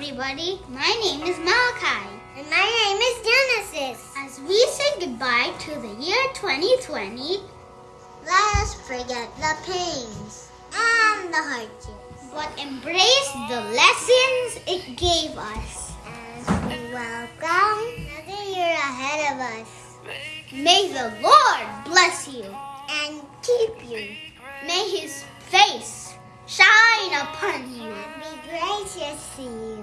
everybody. My name is Malachi. And my name is Genesis. As we say goodbye to the year 2020, Let us forget the pains and the hardships but embrace the lessons it gave us. as we welcome another year ahead of us May the Lord bless you. and keep you May his face shine upon you. and be gracious to you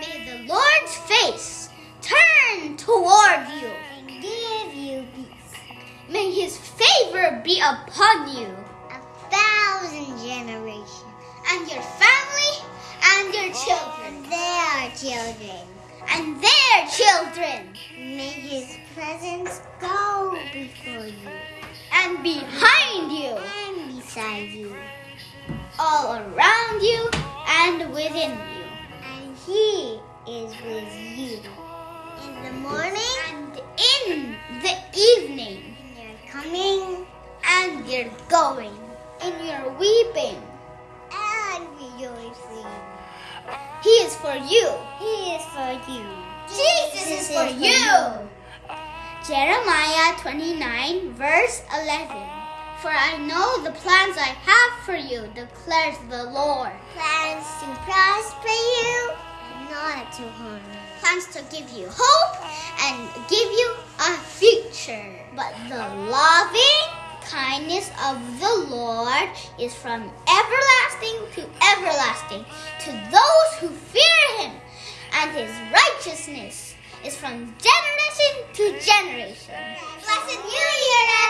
May the Lord's face turn toward you. and give you peace. May his favor be upon you A thousand generations and your family and your children and their children. and their children May his presence go before you and behind you, and beside you. all around you the evening, and you're coming and you're going, and you're weeping. and rejoicing. He is for you. He is for you. Jesus is for you. Jeremiah 29, verse 11. For I know the plans I have for you, declares the Lord. Plans to prosper you and not to harm you. Plans to give you hope and give you But the loving kindness of the Lord is from everlasting to everlasting to those who fear him, and his righteousness is from generation to generation. Blessed New Year!